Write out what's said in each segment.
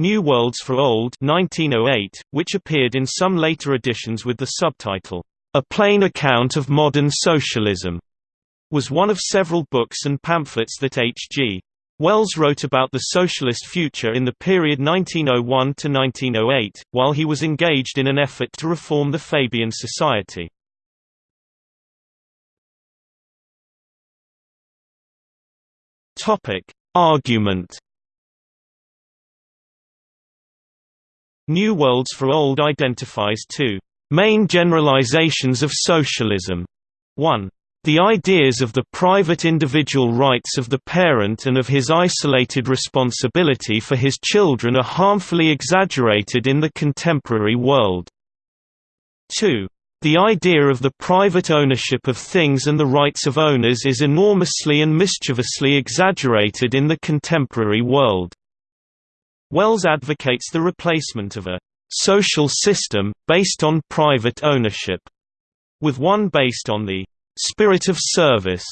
New Worlds for Old 1908, which appeared in some later editions with the subtitle, A Plain Account of Modern Socialism, was one of several books and pamphlets that H.G. Wells wrote about the socialist future in the period 1901 to 1908, while he was engaged in an effort to reform the Fabian Society. Argument. New Worlds for Old identifies two main generalizations of socialism. 1. The ideas of the private individual rights of the parent and of his isolated responsibility for his children are harmfully exaggerated in the contemporary world. 2. The idea of the private ownership of things and the rights of owners is enormously and mischievously exaggerated in the contemporary world. Wells advocates the replacement of a social system, based on private ownership, with one based on the spirit of service,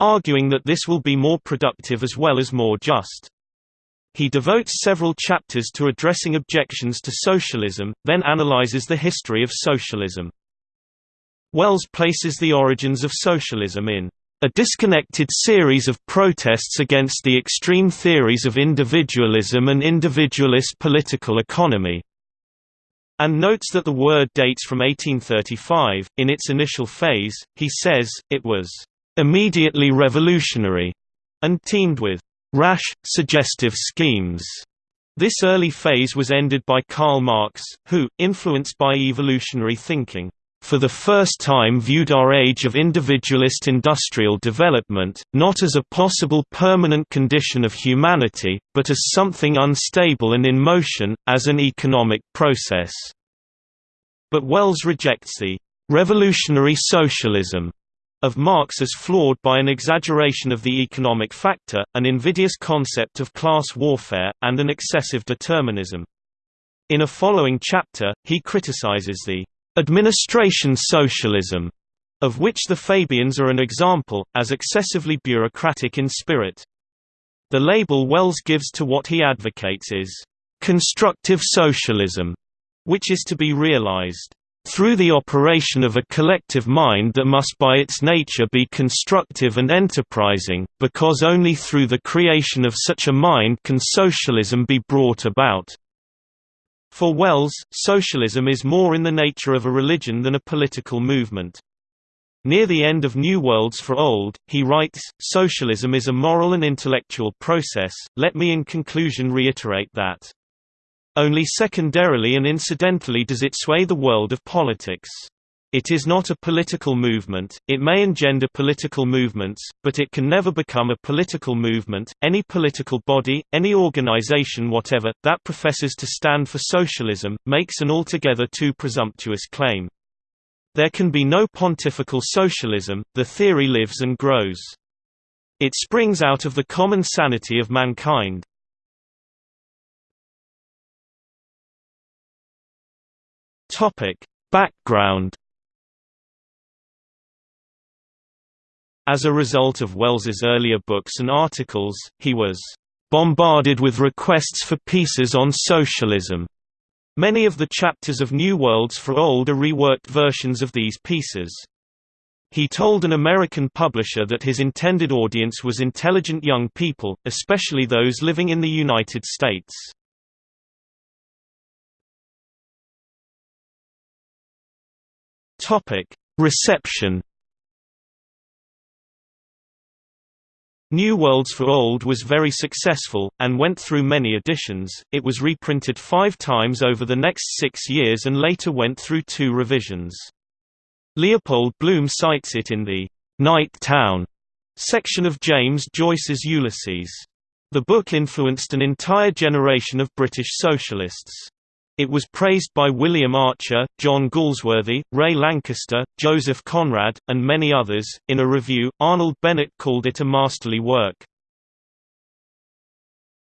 arguing that this will be more productive as well as more just. He devotes several chapters to addressing objections to socialism, then analyzes the history of socialism. Wells places the origins of socialism in a disconnected series of protests against the extreme theories of individualism and individualist political economy, and notes that the word dates from 1835. In its initial phase, he says, it was immediately revolutionary and teemed with rash, suggestive schemes. This early phase was ended by Karl Marx, who, influenced by evolutionary thinking, for the first time viewed our age of individualist industrial development, not as a possible permanent condition of humanity, but as something unstable and in motion, as an economic process. But Wells rejects the «revolutionary socialism» of Marx as flawed by an exaggeration of the economic factor, an invidious concept of class warfare, and an excessive determinism. In a following chapter, he criticizes the Administration socialism, of which the Fabians are an example, as excessively bureaucratic in spirit. The label Wells gives to what he advocates is, "...constructive socialism", which is to be realized, "...through the operation of a collective mind that must by its nature be constructive and enterprising, because only through the creation of such a mind can socialism be brought about." For Wells, socialism is more in the nature of a religion than a political movement. Near the end of New Worlds for Old, he writes, Socialism is a moral and intellectual process, let me in conclusion reiterate that. Only secondarily and incidentally does it sway the world of politics. It is not a political movement, it may engender political movements, but it can never become a political movement. Any political body, any organization whatever, that professes to stand for socialism, makes an altogether too presumptuous claim. There can be no pontifical socialism, the theory lives and grows. It springs out of the common sanity of mankind. Background As a result of Wells's earlier books and articles, he was bombarded with requests for pieces on socialism. Many of the chapters of New Worlds for Old are reworked versions of these pieces. He told an American publisher that his intended audience was intelligent young people, especially those living in the United States. Reception New Worlds for Old was very successful, and went through many editions. It was reprinted five times over the next six years and later went through two revisions. Leopold Bloom cites it in the Night Town section of James Joyce's Ulysses. The book influenced an entire generation of British socialists. It was praised by William Archer, John Galsworthy, Ray Lankester, Joseph Conrad, and many others. In a review, Arnold Bennett called it a masterly work.